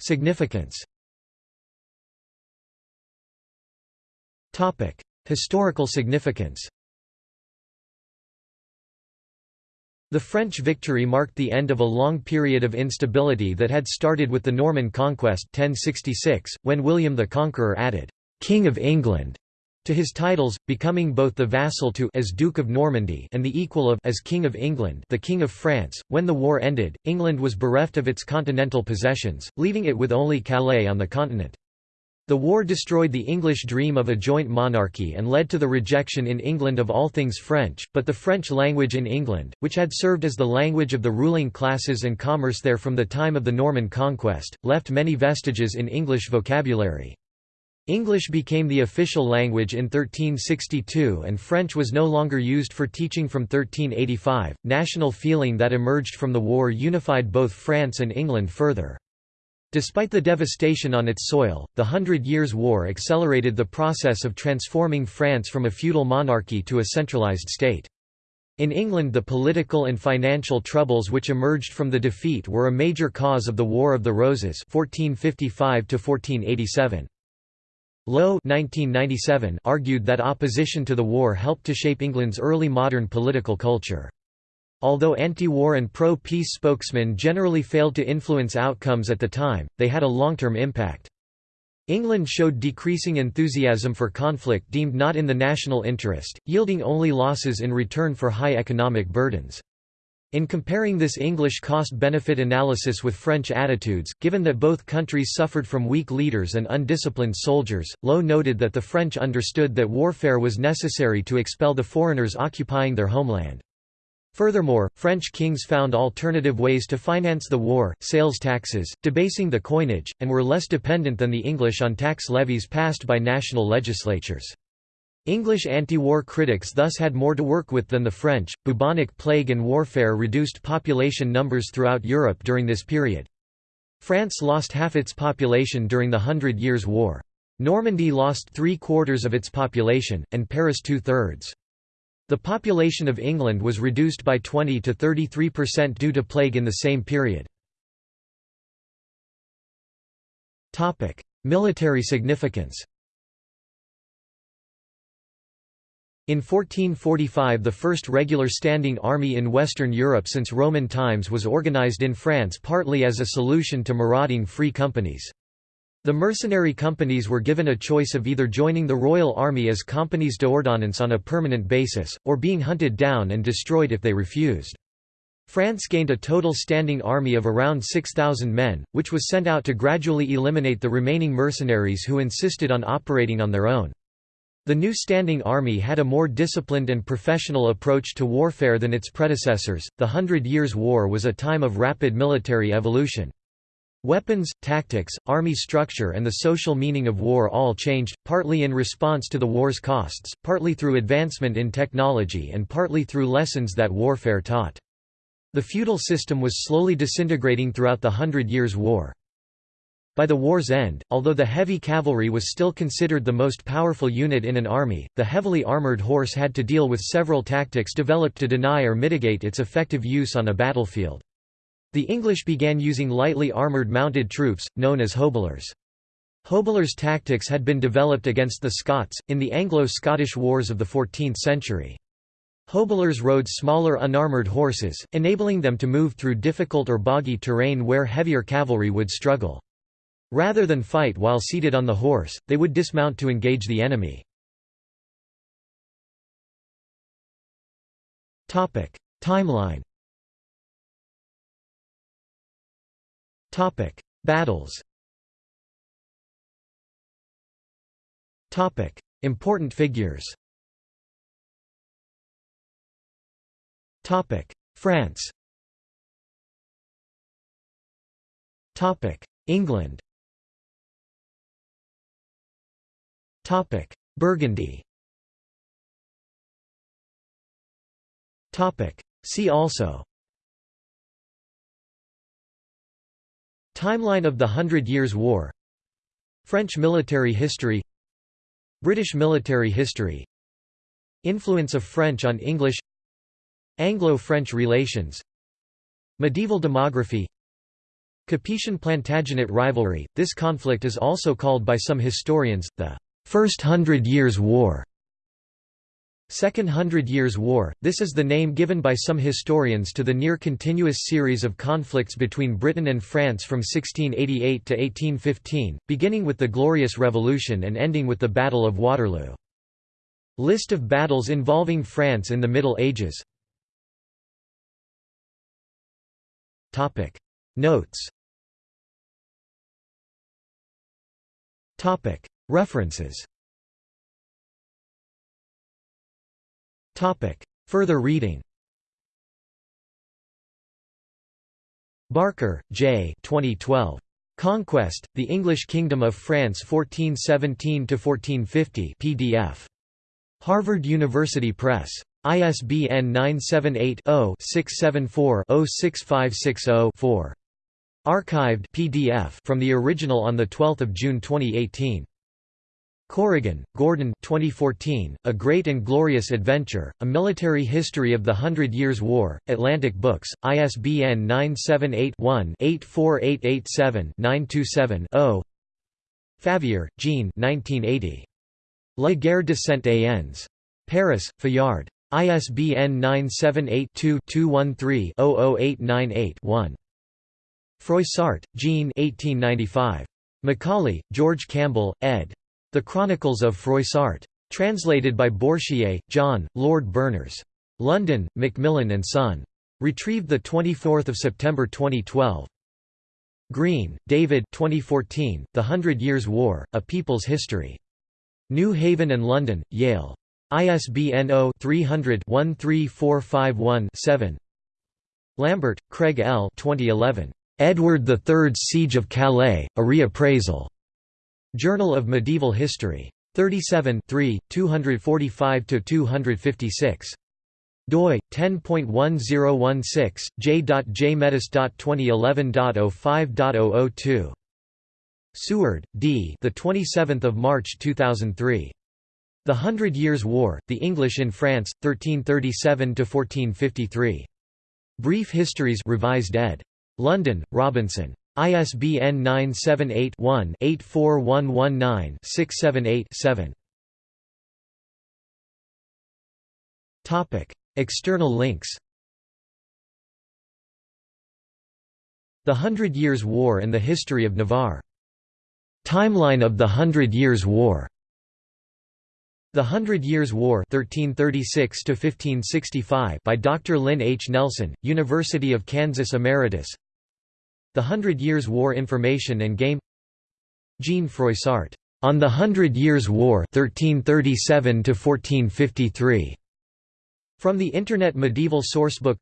Significance Historical significance The French victory marked the end of a long period of instability that had started with the Norman conquest 1066, when William the Conqueror added, "'King of England' to his titles, becoming both the vassal to as Duke of Normandy and the equal of as King of England the King of France. When the war ended, England was bereft of its continental possessions, leaving it with only Calais on the continent. The war destroyed the English dream of a joint monarchy and led to the rejection in England of all things French, but the French language in England, which had served as the language of the ruling classes and commerce there from the time of the Norman conquest, left many vestiges in English vocabulary. English became the official language in 1362 and French was no longer used for teaching from 1385. National feeling that emerged from the war unified both France and England further. Despite the devastation on its soil, the Hundred Years' War accelerated the process of transforming France from a feudal monarchy to a centralized state. In England the political and financial troubles which emerged from the defeat were a major cause of the War of the Roses 1455 Lowe 1997 argued that opposition to the war helped to shape England's early modern political culture. Although anti-war and pro-peace spokesmen generally failed to influence outcomes at the time, they had a long-term impact. England showed decreasing enthusiasm for conflict deemed not in the national interest, yielding only losses in return for high economic burdens. In comparing this English cost-benefit analysis with French attitudes, given that both countries suffered from weak leaders and undisciplined soldiers, Lowe noted that the French understood that warfare was necessary to expel the foreigners occupying their homeland. Furthermore, French kings found alternative ways to finance the war, sales taxes, debasing the coinage, and were less dependent than the English on tax levies passed by national legislatures. English anti-war critics thus had more to work with than the French. Bubonic plague and warfare reduced population numbers throughout Europe during this period. France lost half its population during the Hundred Years' War. Normandy lost three-quarters of its population, and Paris two-thirds. The population of England was reduced by 20 to 33% due to plague in the same period. Military significance In 1445 the first regular standing army in Western Europe since Roman times was organized in France partly as a solution to marauding free companies. The mercenary companies were given a choice of either joining the royal army as compagnies d'ordonnance on a permanent basis, or being hunted down and destroyed if they refused. France gained a total standing army of around 6,000 men, which was sent out to gradually eliminate the remaining mercenaries who insisted on operating on their own. The new standing army had a more disciplined and professional approach to warfare than its predecessors. The Hundred Years' War was a time of rapid military evolution. Weapons, tactics, army structure and the social meaning of war all changed, partly in response to the war's costs, partly through advancement in technology and partly through lessons that warfare taught. The feudal system was slowly disintegrating throughout the Hundred Years' War. By the war's end, although the heavy cavalry was still considered the most powerful unit in an army, the heavily armored horse had to deal with several tactics developed to deny or mitigate its effective use on a battlefield. The English began using lightly armoured mounted troops, known as hobelars. Hobelars' tactics had been developed against the Scots, in the Anglo-Scottish Wars of the 14th century. Hobelars rode smaller unarmoured horses, enabling them to move through difficult or boggy terrain where heavier cavalry would struggle. Rather than fight while seated on the horse, they would dismount to engage the enemy. Timeline Topic: Battles. Topic: Important figures. Topic: France. Topic: England. Topic: Burgundy. Topic: See also Timeline of the Hundred Years' War. French military history. British military history. Influence of French on English. Anglo-French relations. Medieval demography. Capetian-Plantagenet rivalry, this conflict is also called by some historians, the First Hundred Years' War Second Hundred Years' War, this is the name given by some historians to the near-continuous series of conflicts between Britain and France from 1688 to 1815, beginning with the Glorious Revolution and ending with the Battle of Waterloo. List of battles involving France in the Middle Ages. Notes. References Further reading Barker, J. 2012. Conquest, The English Kingdom of France 1417–1450 PDF. Harvard University Press. ISBN 978-0-674-06560-4. Archived PDF from the original on 12 June 2018. Corrigan, Gordon 2014, A Great and Glorious Adventure, A Military History of the Hundred Years' War, Atlantic Books, ISBN 978-1-84887-927-0 Favier, Jean La guerre de Cent-Ans. Paris, Fayard. ISBN 978-2-213-00898-1. Froissart, Jean 1895. Macaulay, George Campbell, ed. The Chronicles of Froissart. Translated by Bourchier, John, Lord Berners. London, Macmillan and Son. Retrieved 24 September 2012. Green, David 2014, The Hundred Years' War, A People's History. New Haven and London, Yale. ISBN 0-300-13451-7 Lambert, Craig L. 2011. Edward III's Siege of Calais, A Reappraisal. Journal of Medieval History. 37 245–256. doi 10.1016 j.jmedhist.2011.05.002 Seward, D. The 27th of March 2003. The Hundred Years' War: The English in France, 1337 to 1453. Brief Histories, revised ed. London, Robinson. ISBN 978-1-84119-678-7. Topic: External links The Hundred Years' War and the History of Navarre. Timeline of the Hundred Years' War. The Hundred Years' War 1336 by Dr. Lynn H. Nelson, University of Kansas Emeritus the Hundred Years' War Information and Game Jean Froissart, "'On the Hundred Years' War 1337 From the Internet Medieval Sourcebook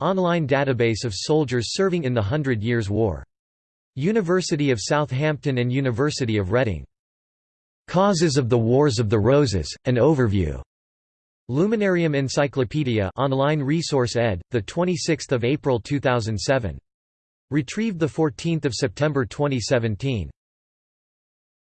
Online database of soldiers serving in the Hundred Years' War. University of Southampton and University of Reading. Causes of the Wars of the Roses, an overview. Luminarium Encyclopedia online resource ed. 26 April 2007. Retrieved 14 September 2017.